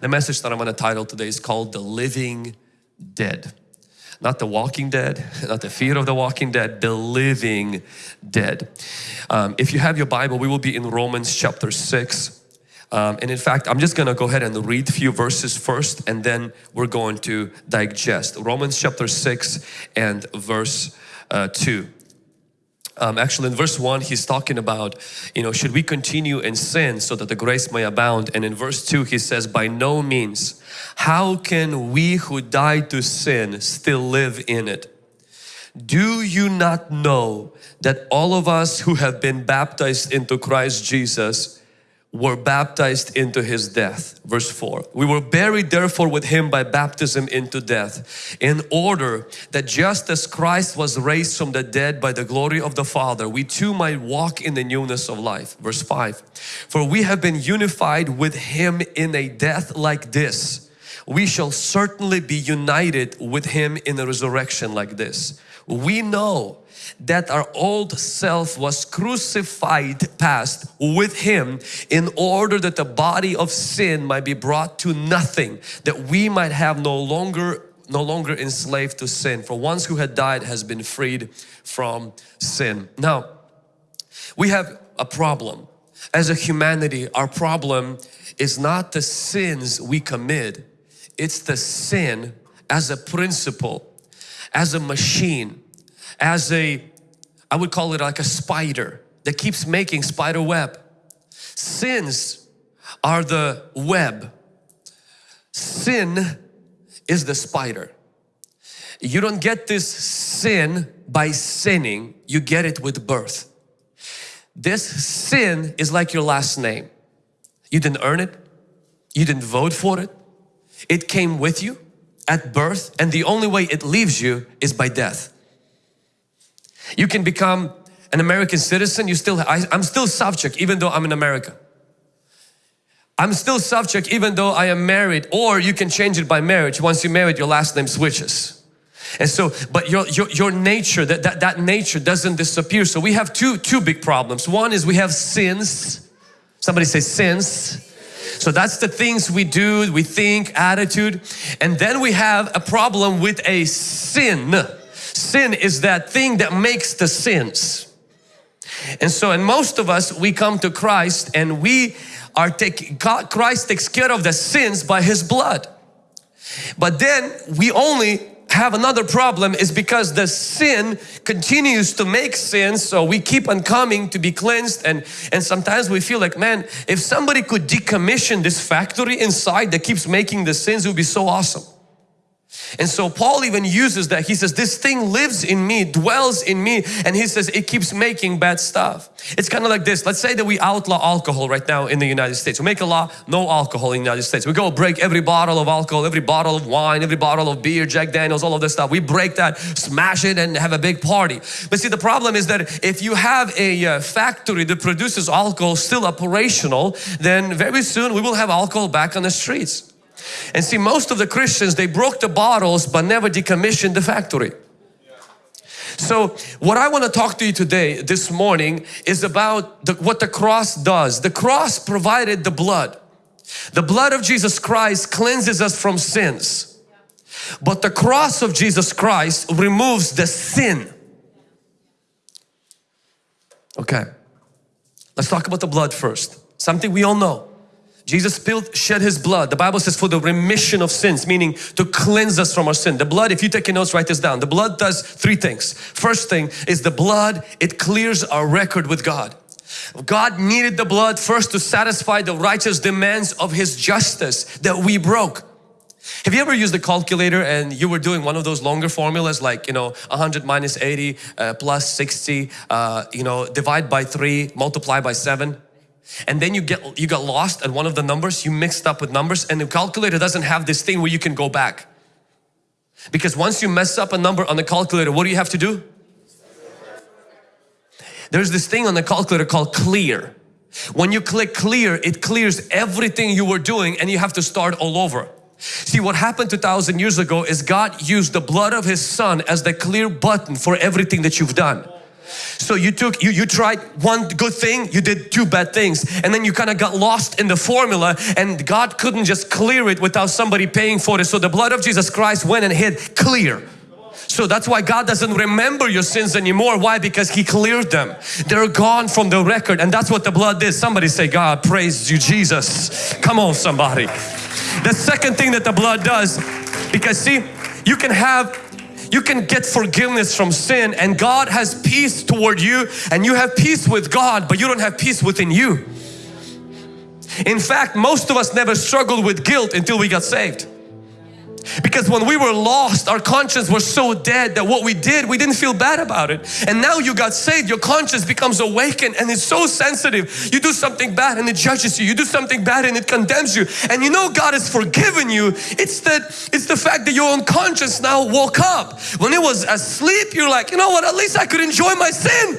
The message that I'm going to title today is called The Living Dead. Not the walking dead, not the fear of the walking dead, the living dead. Um, if you have your Bible, we will be in Romans chapter 6. Um, and in fact, I'm just going to go ahead and read a few verses first and then we're going to digest. Romans chapter 6 and verse uh, 2. Um, actually in verse 1 he's talking about you know should we continue in sin so that the grace may abound? And in verse 2 he says by no means. How can we who died to sin still live in it? Do you not know that all of us who have been baptized into Christ Jesus were baptized into his death. Verse 4. We were buried therefore with him by baptism into death in order that just as Christ was raised from the dead by the glory of the Father we too might walk in the newness of life. Verse 5. For we have been unified with him in a death like this. We shall certainly be united with him in a resurrection like this. We know that our old self was crucified past with Him in order that the body of sin might be brought to nothing, that we might have no longer no longer enslaved to sin. For once who had died has been freed from sin. Now, we have a problem. As a humanity, our problem is not the sins we commit, it's the sin as a principle, as a machine, as a, I would call it like a spider that keeps making spider web. Sins are the web. Sin is the spider. You don't get this sin by sinning, you get it with birth. This sin is like your last name. You didn't earn it, you didn't vote for it, it came with you at birth and the only way it leaves you is by death. You can become an American citizen, you still, I, I'm still subject even though I'm in America. I'm still subject even though I am married or you can change it by marriage. Once you're married, your last name switches. And so, but your, your, your nature, that, that, that nature doesn't disappear. So we have two, two big problems. One is we have sins. Somebody say sins. So that's the things we do, we think, attitude. And then we have a problem with a sin Sin is that thing that makes the sins. And so, and most of us, we come to Christ and we are taking, Christ takes care of the sins by His blood. But then we only have another problem is because the sin continues to make sin so we keep on coming to be cleansed and and sometimes we feel like man if somebody could decommission this factory inside that keeps making the sins it would be so awesome and so Paul even uses that. He says, this thing lives in me, dwells in me. And he says, it keeps making bad stuff. It's kind of like this. Let's say that we outlaw alcohol right now in the United States. We make a law, no alcohol in the United States. We go break every bottle of alcohol, every bottle of wine, every bottle of beer, Jack Daniels, all of this stuff. We break that, smash it and have a big party. But see, the problem is that if you have a uh, factory that produces alcohol still operational, then very soon we will have alcohol back on the streets. And see most of the Christians they broke the bottles but never decommissioned the factory. So what I want to talk to you today this morning is about the, what the cross does. The cross provided the blood. The blood of Jesus Christ cleanses us from sins. But the cross of Jesus Christ removes the sin. Okay, let's talk about the blood first. Something we all know. Jesus spilled, shed His blood. The Bible says for the remission of sins, meaning to cleanse us from our sin. The blood, if you take your notes, write this down. The blood does three things. First thing is the blood, it clears our record with God. God needed the blood first to satisfy the righteous demands of His justice that we broke. Have you ever used a calculator and you were doing one of those longer formulas like, you know, 100 minus 80 uh, plus 60, uh, you know, divide by 3, multiply by 7? And then you get you got lost at one of the numbers. You mixed up with numbers. And the calculator doesn't have this thing where you can go back. Because once you mess up a number on the calculator what do you have to do? There's this thing on the calculator called clear. When you click clear it clears everything you were doing and you have to start all over. See what happened 2000 years ago is God used the blood of his son as the clear button for everything that you've done So you took, you, you tried one good thing, you did two bad things and then you kind of got lost in the formula and God couldn't just clear it without somebody paying for it. So the blood of Jesus Christ went and hit clear. So that's why God doesn't remember your sins anymore. Why? Because He cleared them. They're gone from the record and that's what the blood did. Somebody say, God praise you Jesus. Come on somebody. The second thing that the blood does, because see, you can have you can get forgiveness from sin and God has peace toward you and you have peace with God but you don't have peace within you. In fact, most of us never struggled with guilt until we got saved. Because when we were lost, our conscience was so dead that what we did, we didn't feel bad about it. And now you got saved, your conscience becomes awakened and it's so sensitive. You do something bad and it judges you. You do something bad and it condemns you. And you know God has forgiven you. It's that it's the fact that your own conscience now woke up. When it was asleep, you're like, you know what, at least I could enjoy my sin.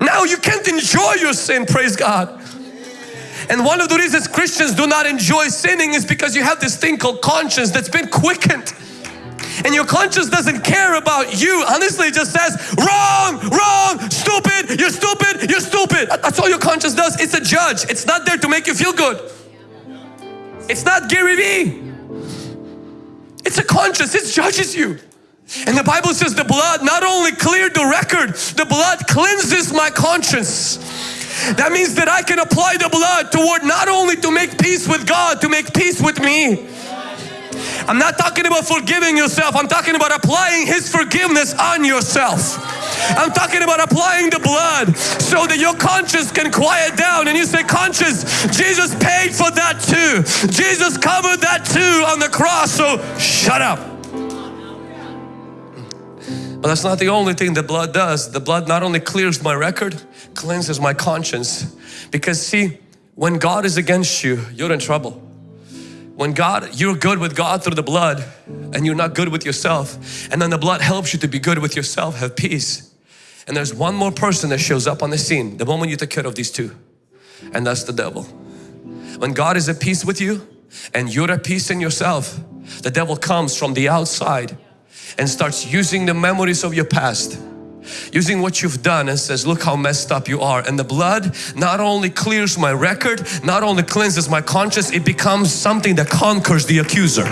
Now you can't enjoy your sin, praise God. And one of the reasons Christians do not enjoy sinning is because you have this thing called conscience that's been quickened. And your conscience doesn't care about you. Honestly, it just says, wrong, wrong, stupid, you're stupid, you're stupid. That's all your conscience does. It's a judge. It's not there to make you feel good. It's not Gary Vee. It's a conscience. It judges you. And the Bible says the blood not only cleared the record, the blood cleanses my conscience. That means that I can apply the blood toward not only to make peace with God, to make peace with me. I'm not talking about forgiving yourself. I'm talking about applying His forgiveness on yourself. I'm talking about applying the blood so that your conscience can quiet down and you say, conscience, Jesus paid for that too. Jesus covered that too on the cross, so shut up. But that's not the only thing the blood does. The blood not only clears my record, cleanses my conscience. Because see, when God is against you, you're in trouble. When God, you're good with God through the blood and you're not good with yourself. And then the blood helps you to be good with yourself, have peace. And there's one more person that shows up on the scene the moment you take care of these two. And that's the devil. When God is at peace with you and you're at peace in yourself, the devil comes from the outside and starts using the memories of your past using what you've done and says look how messed up you are. And the blood not only clears my record not only cleanses my conscience it becomes something that conquers the accuser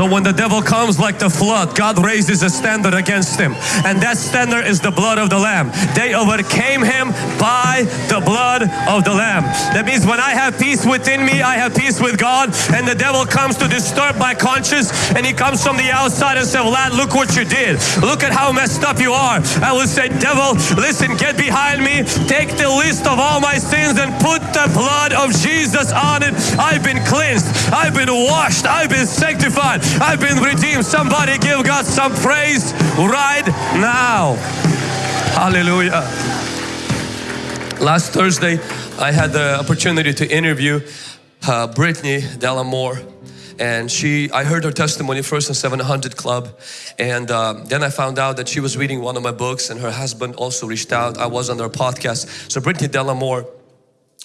So when the devil comes like the flood, God raises a standard against him. And that standard is the blood of the Lamb. They overcame him by the blood of the Lamb. That means when I have peace within me, I have peace with God. And the devil comes to disturb my conscience and he comes from the outside and says, lad, look what you did. Look at how messed up you are. I will say, devil, listen, get behind me. Take the list of all my sins and put the blood of Jesus on it. I've been cleansed. I've been washed. I've been sanctified. I've been redeemed. Somebody give God some praise right now. Hallelujah. Last Thursday, I had the opportunity to interview uh, Brittany De La Mora and she I heard her testimony first in 700 Club and uh, then I found out that she was reading one of my books and her husband also reached out I was on their podcast so Brittany De La Mora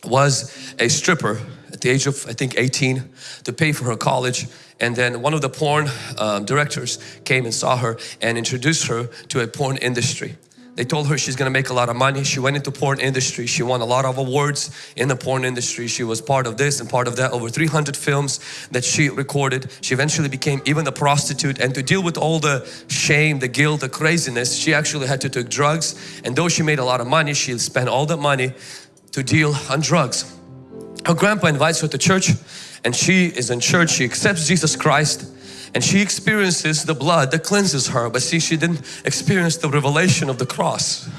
was a stripper at the age of I think 18 to pay for her college and then one of the porn um, directors came and saw her and introduced her to a porn industry. They told her she's gonna make a lot of money. She went into porn industry. She won a lot of awards in the porn industry. She was part of this and part of that. Over 300 films that she recorded. She eventually became even a prostitute and to deal with all the shame, the guilt, the craziness, she actually had to take drugs. And though she made a lot of money, she spent all that money to deal on drugs. Her grandpa invites her to church and she is in church, she accepts Jesus Christ and she experiences the blood that cleanses her. But see she didn't experience the revelation of the cross.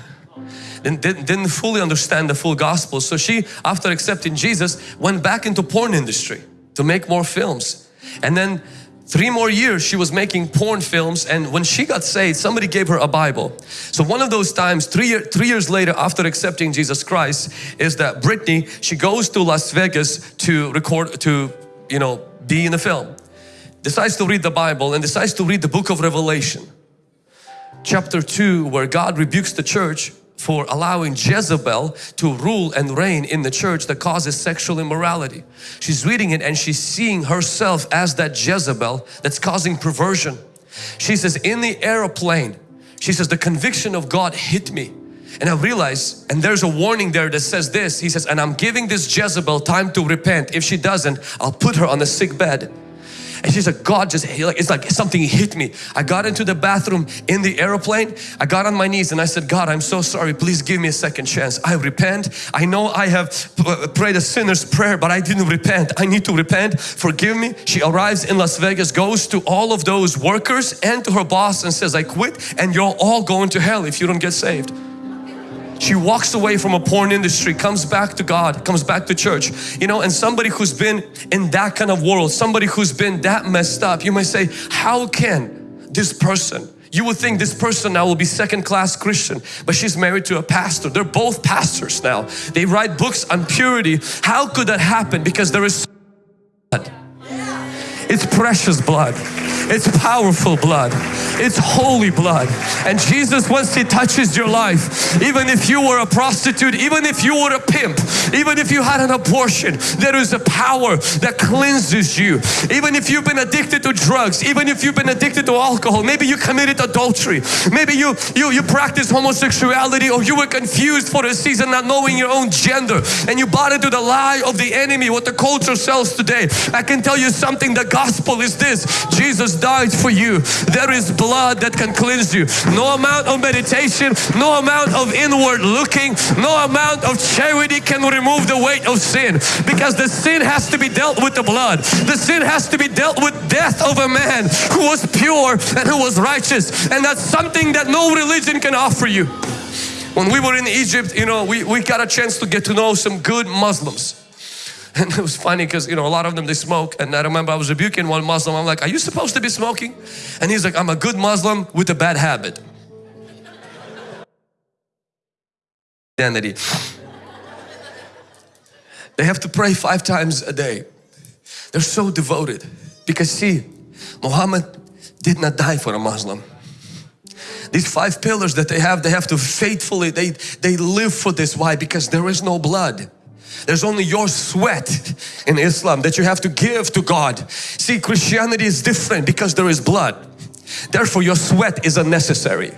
Didn't, didn't fully understand the full gospel. So she after accepting Jesus went back into porn industry to make more films. And then Three more years she was making porn films and when she got saved somebody gave her a Bible. So one of those times three, year, three years later after accepting Jesus Christ is that Brittany she goes to Las Vegas to record to you know be in a film. Decides to read the Bible and decides to read the book of Revelation. Chapter 2 where God rebukes the church for allowing Jezebel to rule and reign in the church that causes sexual immorality. She's reading it and she's seeing herself as that Jezebel that's causing perversion. She says, in the aeroplane, she says, the conviction of God hit me. And I realized, and there's a warning there that says this, he says, and I'm giving this Jezebel time to repent. If she doesn't, I'll put her on the sick bed. And she said, God just, like it's like something hit me. I got into the bathroom in the airplane. I got on my knees and I said, God, I'm so sorry. Please give me a second chance. I repent. I know I have uh, prayed a sinner's prayer, but I didn't repent. I need to repent. Forgive me. She arrives in Las Vegas, goes to all of those workers and to her boss and says, I quit and you're all going to hell if you don't get saved. She walks away from a porn industry, comes back to God, comes back to church. You know, and somebody who's been in that kind of world, somebody who's been that messed up, you might say, how can this person you would think this person now will be second class Christian but she's married to a pastor. They're both pastors now. They write books on purity. How could that happen? Because there is blood. It's precious blood it's powerful blood. It's holy blood. And Jesus, once He touches your life, even if you were a prostitute, even if you were a pimp, even if you had an abortion, there is a power that cleanses you. Even if you've been addicted to drugs, even if you've been addicted to alcohol, maybe you committed adultery, maybe you, you, you practiced homosexuality or you were confused for a season not knowing your own gender and you bought into the lie of the enemy, what the culture sells today. I can tell you something, the gospel is this, Jesus died for you. There is blood that can cleanse you. No amount of meditation, no amount of inward looking, no amount of charity can remove the weight of sin because the sin has to be dealt with the blood. The sin has to be dealt with death of a man who was pure and who was righteous and that's something that no religion can offer you. When we were in Egypt, you know, we, we got a chance to get to know some good Muslims. And it was funny because, you know, a lot of them, they smoke. And I remember I was rebuking one Muslim. I'm like, are you supposed to be smoking? And he's like, I'm a good Muslim with a bad habit. Identity. They have to pray five times a day. They're so devoted. Because see, Muhammad did not die for a Muslim. These five pillars that they have, they have to faithfully, they, they live for this. Why? Because there is no blood. There's only your sweat in Islam that you have to give to God. See, Christianity is different because there is blood. Therefore, your sweat is unnecessary.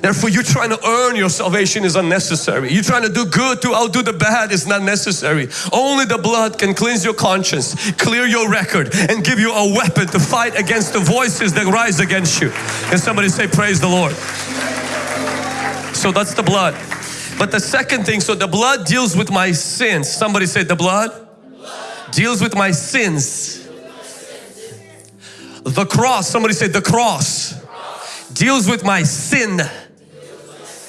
Therefore, you trying to earn your salvation is unnecessary. You trying to do good to outdo the bad is not necessary. Only the blood can cleanse your conscience, clear your record and give you a weapon to fight against the voices that rise against you. And somebody say, praise the Lord. So that's the blood. But the second thing, so the blood deals with my sins. Somebody say the blood, blood. deals with my sins. The cross, somebody say the cross, cross. deals with my sin.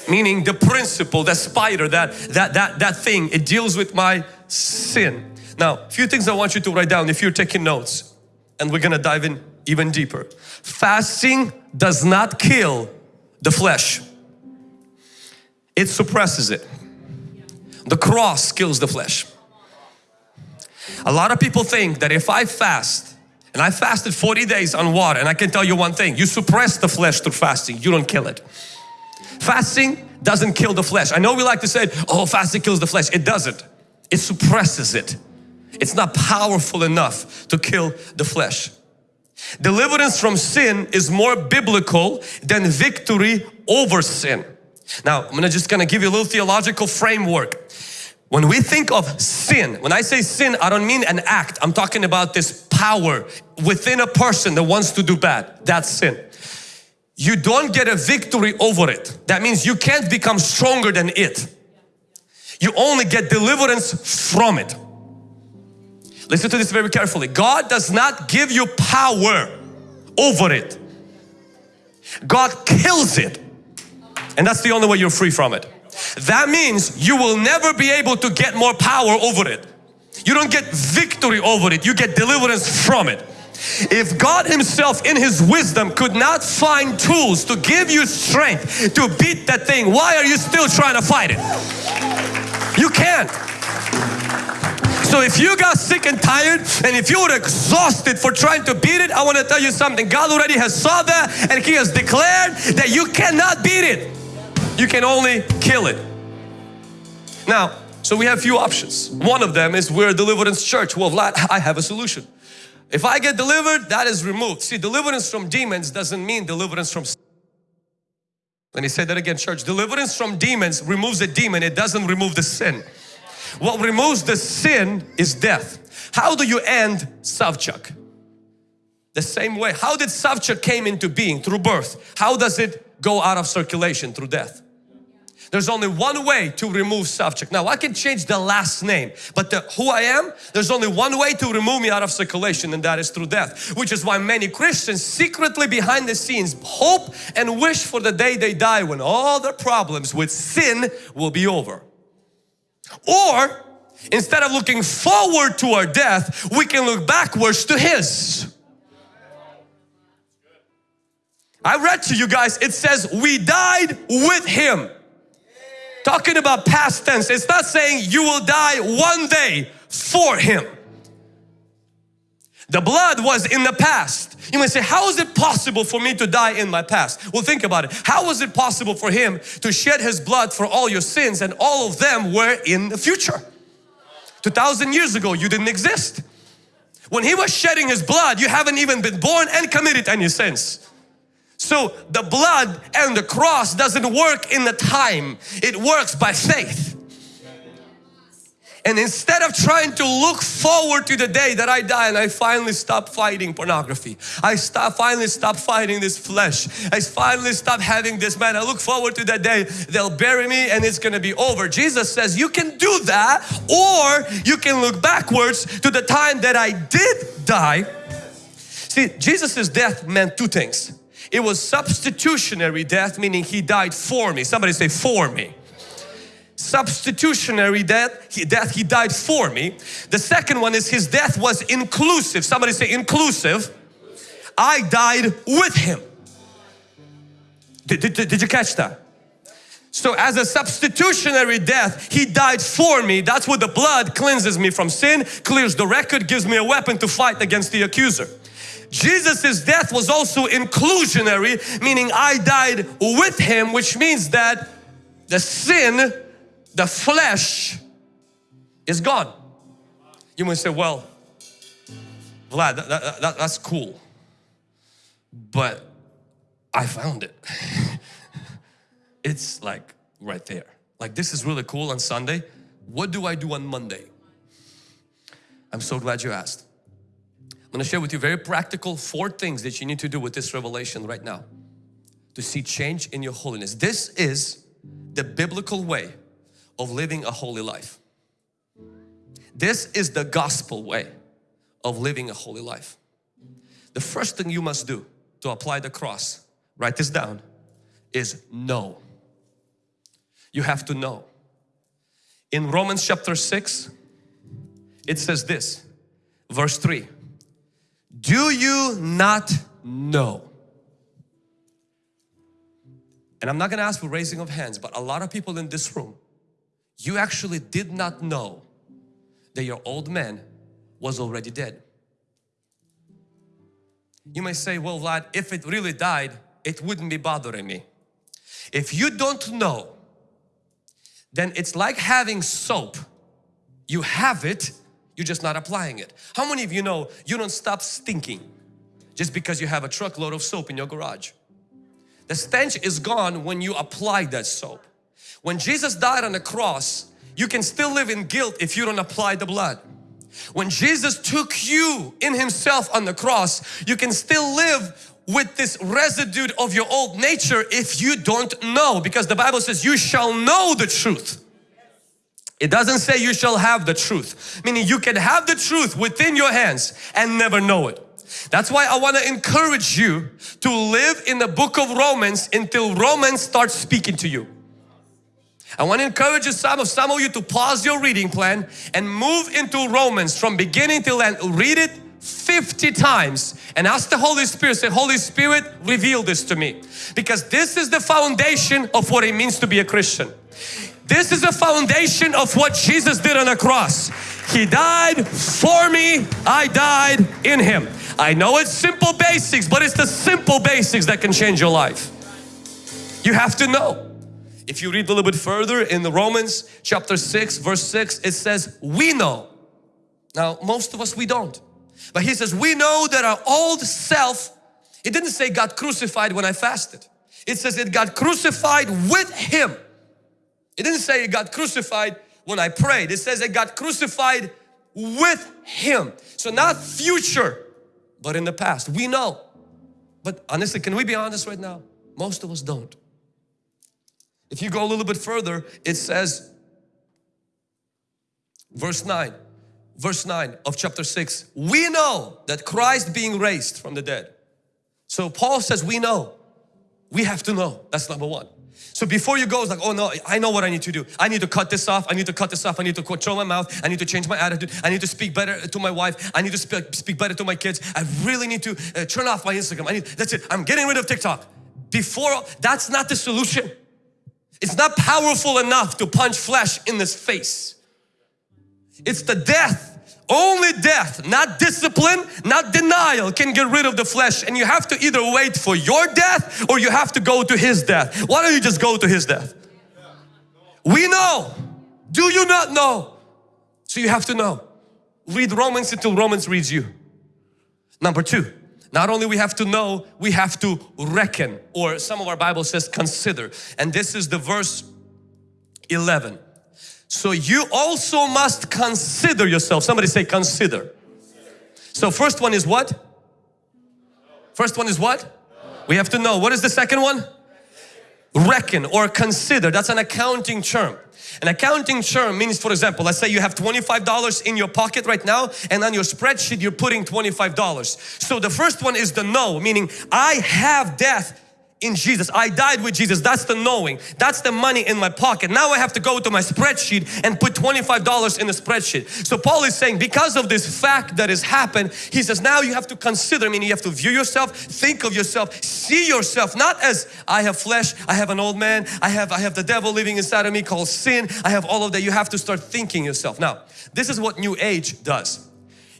Meaning the principle, that spider, that, that, that, that thing, it deals with my sin. Now, a few things I want you to write down if you're taking notes and we're gonna dive in even deeper. Fasting does not kill the flesh it suppresses it. The cross kills the flesh. A lot of people think that if I fast and I fasted 40 days on water and I can tell you one thing, you suppress the flesh through fasting, you don't kill it. Fasting doesn't kill the flesh. I know we like to say, oh fasting kills the flesh. It doesn't. It suppresses it. It's not powerful enough to kill the flesh. Deliverance from sin is more biblical than victory over sin. Now, I'm gonna just gonna give you a little theological framework. When we think of sin, when I say sin, I don't mean an act. I'm talking about this power within a person that wants to do bad. That's sin. You don't get a victory over it. That means you can't become stronger than it. You only get deliverance from it. Listen to this very carefully. God does not give you power over it. God kills it. And that's the only way you're free from it. That means you will never be able to get more power over it. You don't get victory over it, you get deliverance from it. If God Himself in His wisdom could not find tools to give you strength to beat that thing, why are you still trying to fight it? You can't. So if you got sick and tired and if you were exhausted for trying to beat it, I want to tell you something. God already has saw that and He has declared that you cannot beat it. You can only kill it. Now, so we have few options. One of them is we're a deliverance church. Well, Vlad, I have a solution. If I get delivered, that is removed. See, deliverance from demons doesn't mean deliverance from let me say that again, church. Deliverance from demons removes a demon. It doesn't remove the sin. What removes the sin is death. How do you end Savchuk? The same way. How did Savchuk came into being? Through birth. How does it go out of circulation? Through death. There's only one way to remove Savchuk. Now I can change the last name, but the, who I am, there's only one way to remove me out of circulation and that is through death. Which is why many Christians secretly behind the scenes hope and wish for the day they die when all their problems with sin will be over. Or instead of looking forward to our death, we can look backwards to His. I read to you guys, it says we died with Him talking about past tense. It's not saying you will die one day for Him. The blood was in the past. You may say, how is it possible for me to die in my past? Well, think about it. How was it possible for Him to shed His blood for all your sins and all of them were in the future? 2000 years ago, you didn't exist. When He was shedding His blood, you haven't even been born and committed any sins. So the blood and the cross doesn't work in the time, it works by faith. And instead of trying to look forward to the day that I die and I finally stop fighting pornography, I stop finally stop fighting this flesh, I finally stop having this man, I look forward to that day they'll bury me and it's gonna be over. Jesus says you can do that or you can look backwards to the time that I did die. See, Jesus's death meant two things. It was substitutionary death, meaning He died for me. Somebody say for me. Substitutionary death he, death, He died for me. The second one is His death was inclusive. Somebody say inclusive. I died with Him. Did, did, did you catch that? So as a substitutionary death, He died for me. That's what the blood cleanses me from sin, clears the record, gives me a weapon to fight against the accuser. Jesus's death was also inclusionary, meaning I died with Him, which means that the sin, the flesh is gone. You might say, well, Vlad, that, that, that, that's cool, but I found it. it's like right there. Like this is really cool on Sunday. What do I do on Monday? I'm so glad you asked. I'm going to share with you very practical four things that you need to do with this revelation right now to see change in your holiness. This is the biblical way of living a holy life. This is the gospel way of living a holy life. The first thing you must do to apply the cross, write this down, is know. You have to know. In Romans chapter 6, it says this, verse 3 do you not know? And I'm not going to ask for raising of hands, but a lot of people in this room, you actually did not know that your old man was already dead. You may say, well Vlad, if it really died, it wouldn't be bothering me. If you don't know, then it's like having soap. You have it, you're just not applying it. How many of you know you don't stop stinking just because you have a truckload of soap in your garage? The stench is gone when you apply that soap. When Jesus died on the cross, you can still live in guilt if you don't apply the blood. When Jesus took you in Himself on the cross, you can still live with this residue of your old nature if you don't know because the Bible says you shall know the truth it doesn't say you shall have the truth, meaning you can have the truth within your hands and never know it. That's why I want to encourage you to live in the book of Romans until Romans starts speaking to you. I want to encourage you, some of, some of you to pause your reading plan and move into Romans from beginning till end. Read it 50 times and ask the Holy Spirit, say, Holy Spirit, reveal this to me. Because this is the foundation of what it means to be a Christian. This is the foundation of what Jesus did on the cross. He died for me, I died in Him. I know it's simple basics, but it's the simple basics that can change your life. You have to know. If you read a little bit further in the Romans chapter 6 verse 6 it says we know. Now most of us we don't. But he says we know that our old self, it didn't say got crucified when I fasted. It says it got crucified with Him. It didn't say it got crucified when I prayed. It says it got crucified with Him. So not future, but in the past. We know. But honestly, can we be honest right now? Most of us don't. If you go a little bit further, it says, verse 9, verse 9 of chapter 6, we know that Christ being raised from the dead. So Paul says we know. We have to know. That's number one. So before you go, it's like, oh no, I know what I need to do. I need to cut this off. I need to cut this off. I need to control my mouth. I need to change my attitude. I need to speak better to my wife. I need to speak, speak better to my kids. I really need to uh, turn off my Instagram. I need, that's it. I'm getting rid of TikTok. Before, that's not the solution. It's not powerful enough to punch flesh in this face. It's the death only death, not discipline, not denial can get rid of the flesh and you have to either wait for your death or you have to go to His death. Why don't you just go to His death? We know. Do you not know? So you have to know. Read Romans until Romans reads you. Number two, not only we have to know, we have to reckon or some of our Bible says consider. And this is the verse 11. So you also must consider yourself. Somebody say consider. So first one is what? First one is what? We have to know. What is the second one? Reckon or consider. That's an accounting term. An accounting term means, for example, let's say you have $25 in your pocket right now and on your spreadsheet you're putting $25. So the first one is the know, meaning I have death in Jesus. I died with Jesus. That's the knowing. That's the money in my pocket. Now I have to go to my spreadsheet and put $25 in the spreadsheet. So Paul is saying because of this fact that has happened, he says now you have to consider, meaning you have to view yourself, think of yourself, see yourself not as I have flesh, I have an old man, I have, I have the devil living inside of me called sin, I have all of that. You have to start thinking yourself. Now, this is what New Age does.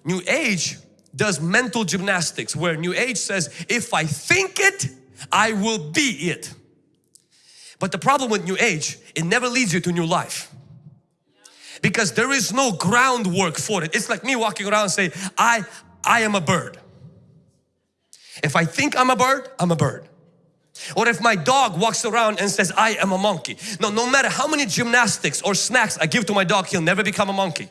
New Age does mental gymnastics where New Age says if I think it, I will be it. But the problem with New Age, it never leads you to new life. Because there is no groundwork for it. It's like me walking around and say, I, I am a bird. If I think I'm a bird, I'm a bird. Or if my dog walks around and says, I am a monkey. No, no matter how many gymnastics or snacks I give to my dog, he'll never become a monkey.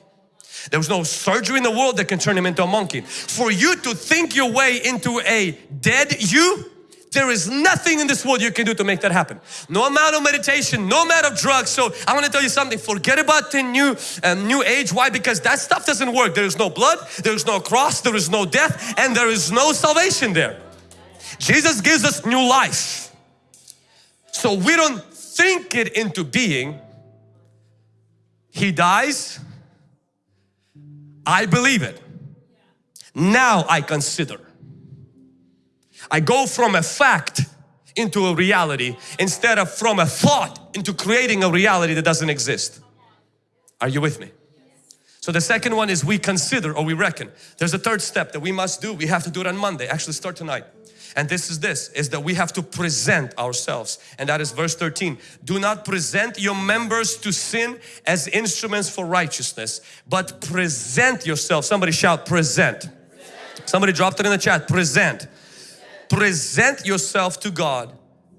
There's no surgery in the world that can turn him into a monkey. For you to think your way into a dead you, there is nothing in this world you can do to make that happen. No amount of meditation, no amount of drugs. So I want to tell you something, forget about the new, uh, new age. Why? Because that stuff doesn't work. There is no blood, there is no cross, there is no death and there is no salvation there. Jesus gives us new life. So we don't think it into being. He dies. I believe it. Now I consider. I go from a fact into a reality instead of from a thought into creating a reality that doesn't exist. Are you with me? So the second one is we consider or we reckon. There's a third step that we must do. We have to do it on Monday. Actually start tonight. And this is this, is that we have to present ourselves. And that is verse 13. Do not present your members to sin as instruments for righteousness, but present yourself. Somebody shout present. present. Somebody dropped it in the chat, present present yourself to God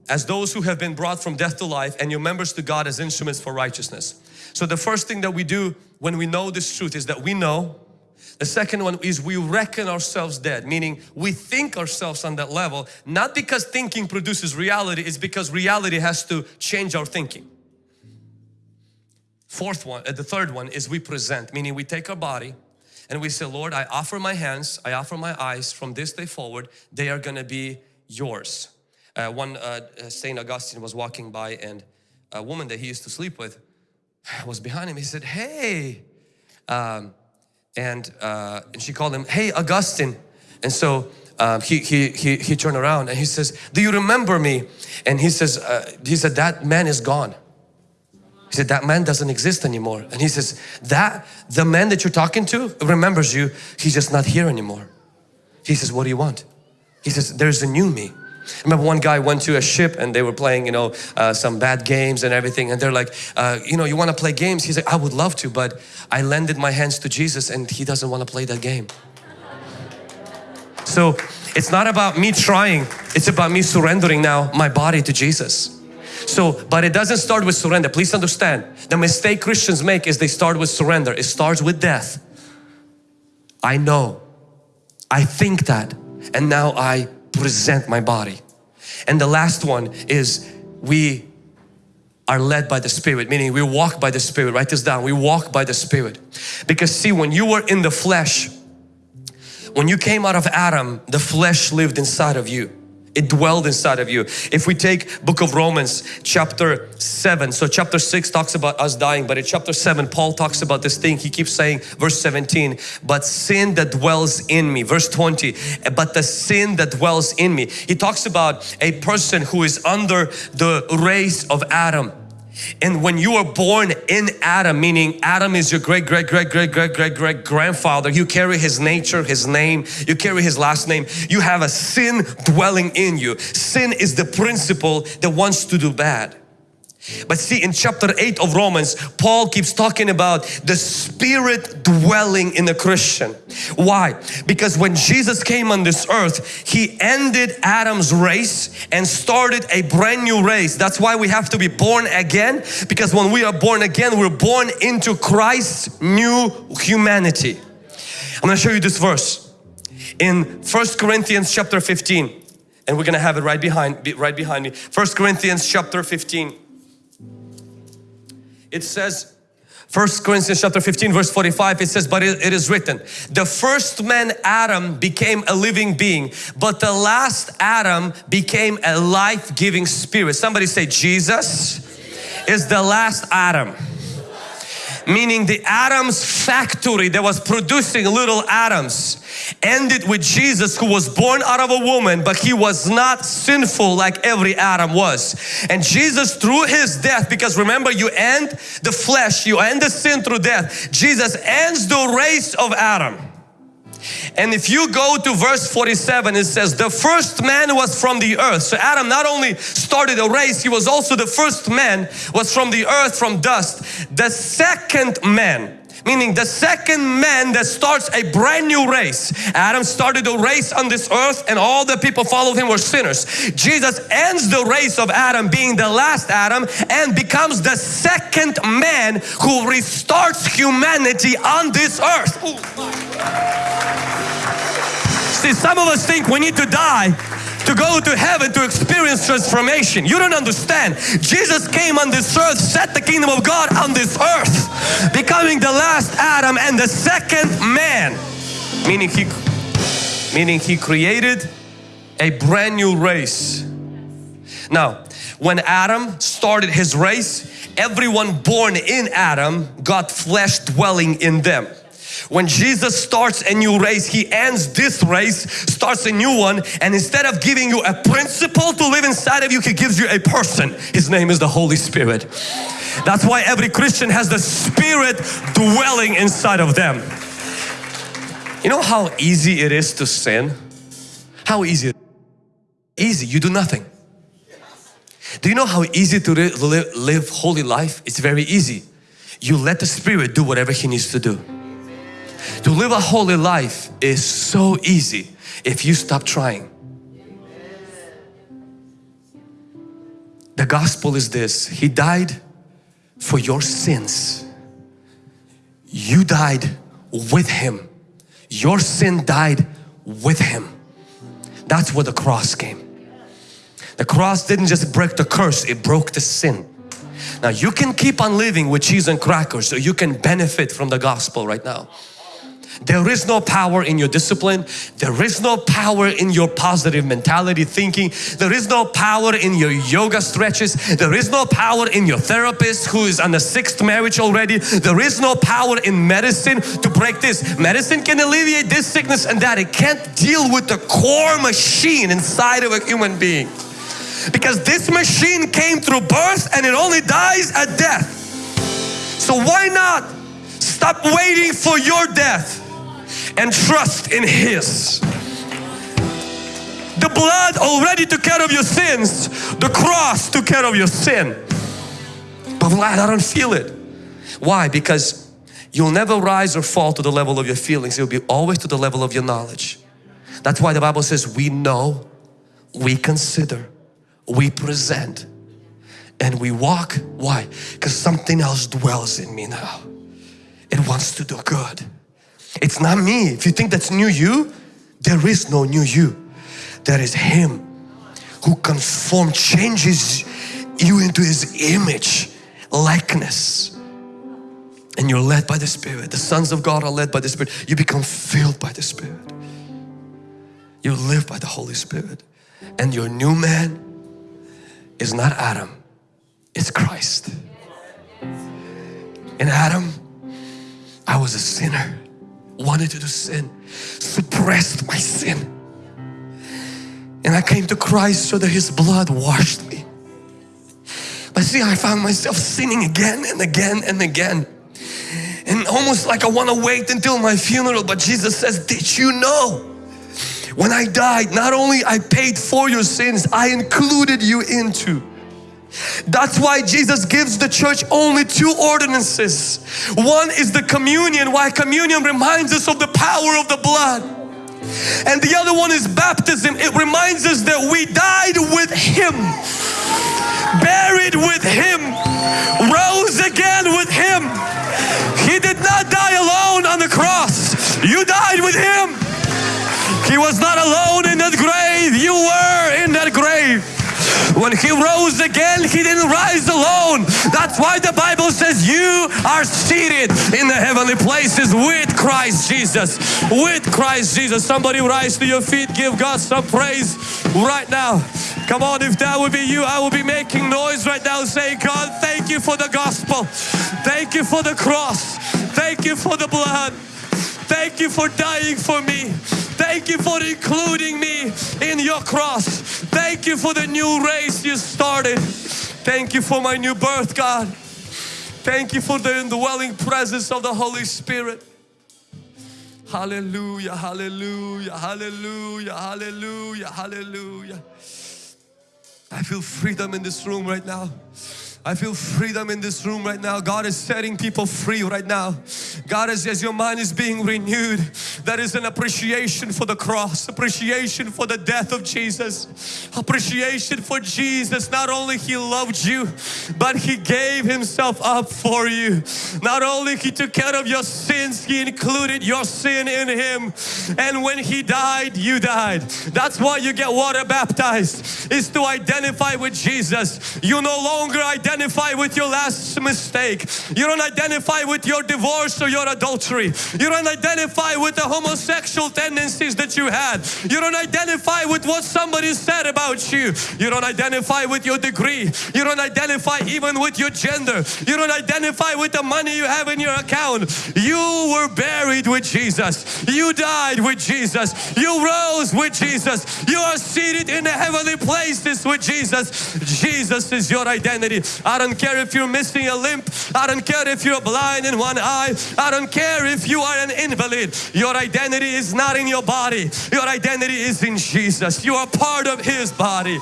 as those who have been brought from death to life and your members to God as instruments for righteousness. So the first thing that we do when we know this truth is that we know. The second one is we reckon ourselves dead, meaning we think ourselves on that level, not because thinking produces reality, it's because reality has to change our thinking. Fourth one, uh, the third one is we present, meaning we take our body and we say, Lord, I offer my hands, I offer my eyes from this day forward, they are going to be yours. Uh, one uh, uh St. Augustine was walking by and a woman that he used to sleep with was behind him. He said, hey, um, and, uh, and she called him, hey Augustine. And so um, he, he, he, he turned around and he says, do you remember me? And he says, uh, he said, that man is gone. He said, that man doesn't exist anymore. And he says, that, the man that you're talking to remembers you, he's just not here anymore. He says, what do you want? He says, there's a new me. I remember one guy went to a ship and they were playing, you know, uh, some bad games and everything. And they're like, uh, you know, you want to play games? He's like, I would love to, but I lended my hands to Jesus and he doesn't want to play that game. So it's not about me trying, it's about me surrendering now my body to Jesus. So, but it doesn't start with surrender. Please understand, the mistake Christians make is they start with surrender. It starts with death. I know, I think that, and now I present my body. And the last one is we are led by the Spirit, meaning we walk by the Spirit. Write this down. We walk by the Spirit. Because see, when you were in the flesh, when you came out of Adam, the flesh lived inside of you it dwelled inside of you. If we take book of Romans chapter 7, so chapter 6 talks about us dying, but in chapter 7 Paul talks about this thing. He keeps saying verse 17, but sin that dwells in me. Verse 20, but the sin that dwells in me. He talks about a person who is under the race of Adam and when you are born in Adam, meaning Adam is your great, great, great, great, great, great, great grandfather, you carry his nature, his name, you carry his last name, you have a sin dwelling in you. Sin is the principle that wants to do bad. But see in chapter 8 of Romans, Paul keeps talking about the spirit dwelling in a Christian. Why? Because when Jesus came on this earth, He ended Adam's race and started a brand new race. That's why we have to be born again because when we are born again, we're born into Christ's new humanity. I'm going to show you this verse in First Corinthians chapter 15 and we're going to have it right behind right behind me. First Corinthians chapter 15 it says First Corinthians chapter 15 verse 45 it says but it, is written the first man Adam became a living being but the last Adam became a life-giving spirit. Somebody say Jesus is the last Adam meaning the Adam's factory that was producing little Adams ended with Jesus who was born out of a woman but he was not sinful like every Adam was. And Jesus through his death because remember you end the flesh you end the sin through death Jesus ends the race of Adam and if you go to verse 47 it says the first man was from the earth. So Adam not only started a race he was also the first man was from the earth from dust. The second man meaning the second man that starts a brand new race. Adam started a race on this earth and all the people followed him were sinners. Jesus ends the race of Adam being the last Adam and becomes the second man who restarts humanity on this earth. See, some of us think we need to die to go to heaven to experience transformation. You don't understand. Jesus came on this earth, set the kingdom of God on this earth, becoming the last Adam and the second man. Meaning he, meaning he created a brand new race. Now, when Adam started his race, everyone born in Adam got flesh dwelling in them. When Jesus starts a new race, He ends this race, starts a new one and instead of giving you a principle to live inside of you, He gives you a person. His name is the Holy Spirit. That's why every Christian has the Spirit dwelling inside of them. You know how easy it is to sin? How easy? Easy, you do nothing. Do you know how easy to live, live holy life? It's very easy. You let the Spirit do whatever He needs to do. To live a holy life is so easy if you stop trying. The gospel is this, He died for your sins. You died with Him. Your sin died with Him. That's where the cross came. The cross didn't just break the curse, it broke the sin. Now you can keep on living with cheese and crackers so you can benefit from the gospel right now. There is no power in your discipline. There is no power in your positive mentality thinking. There is no power in your yoga stretches. There is no power in your therapist who is on the sixth marriage already. There is no power in medicine to break this. Medicine can alleviate this sickness and that. It can't deal with the core machine inside of a human being. Because this machine came through birth and it only dies at death. So why not stop waiting for your death and trust in His. The blood already took care of your sins. The cross took care of your sin. But Vlad, I don't feel it. Why? Because you'll never rise or fall to the level of your feelings. You'll be always to the level of your knowledge. That's why the Bible says we know, we consider, we present, and we walk. Why? Because something else dwells in me now. It wants to do good. It's not me. If you think that's new you, there is no new you. There is Him who conform, changes you into His image, likeness. And you're led by the Spirit. The sons of God are led by the Spirit. You become filled by the Spirit. You live by the Holy Spirit. And your new man is not Adam, it's Christ. In Adam, I was a sinner, wanted to do sin, suppressed my sin. And I came to Christ so that His blood washed me. But see, I found myself sinning again and again and again. And almost like I want to wait until my funeral, but Jesus says, did you know? When I died, not only I paid for your sins, I included you into. That's why Jesus gives the church only two ordinances. One is the communion, why communion reminds us of the power of the blood. And the other one is baptism. It reminds us that we died with Him, buried with Him, rose again with Him. He did not die alone on the cross. You died with Him. He was not alone in that grave. You were in that grave. When He rose again, He didn't rise alone. That's why the Bible says you are seated in the heavenly places with Christ Jesus. With Christ Jesus. Somebody rise to your feet. Give God some praise right now. Come on, if that would be you, I will be making noise right now saying, God, thank you for the gospel. Thank you for the cross. Thank you for the blood. Thank you for dying for me. Thank you for including me in your cross. Thank you for the new race you started. Thank you for my new birth, God. Thank you for the indwelling presence of the Holy Spirit. Hallelujah, hallelujah, hallelujah, hallelujah, hallelujah. I feel freedom in this room right now. I feel freedom in this room right now. God is setting people free right now. God is, as your mind is being renewed, there is an appreciation for the cross, appreciation for the death of Jesus, appreciation for Jesus. Not only He loved you, but He gave Himself up for you. Not only He took care of your sins, He included your sin in Him. And when He died, you died. That's why you get water baptized, is to identify with Jesus. You no longer identify identify with your last mistake. You don't identify with your divorce or your adultery. You don't identify with the homosexual tendencies that you had. You don't identify with what somebody said about you. You don't identify with your degree. You don't identify even with your gender. You don't identify with the money you have in your account. You were buried with Jesus. You died with Jesus. You rose with Jesus. You are seated in the heavenly places with Jesus. Jesus is your identity. I don't care if you're missing a limp. I don't care if you're blind in one eye. I don't care if you are an invalid. Your identity is not in your body. Your identity is in Jesus. You are part of His body.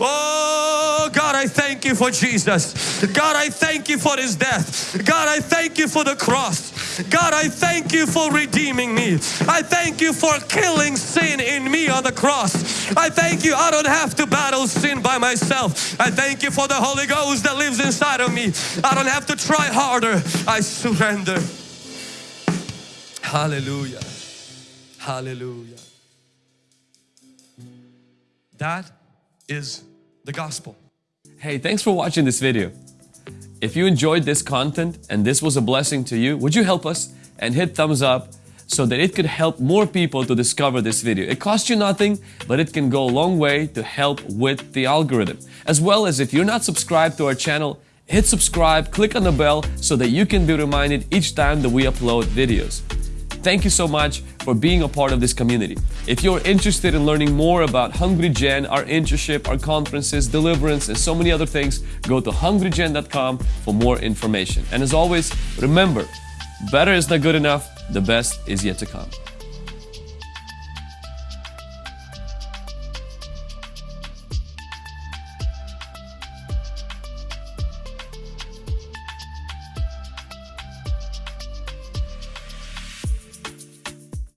Oh God, I thank you for Jesus. God, I thank you for His death. God, I thank you for the cross. God, I thank you for redeeming me. I thank you for killing sin in me on the cross. I thank you I don't have to battle sin by myself. I thank you for the Holy Ghost that lives inside of me. I don't have to try harder. I surrender. Hallelujah. Hallelujah. That is the gospel. Hey, thanks for watching this video. If you enjoyed this content and this was a blessing to you, would you help us and hit thumbs up so that it could help more people to discover this video. It costs you nothing, but it can go a long way to help with the algorithm. As well as if you're not subscribed to our channel, hit subscribe, click on the bell so that you can be reminded each time that we upload videos. Thank you so much for being a part of this community. If you're interested in learning more about Hungry Gen, our internship, our conferences, deliverance, and so many other things, go to hungrygen.com for more information. And as always, remember, better is not good enough, the best is yet to come.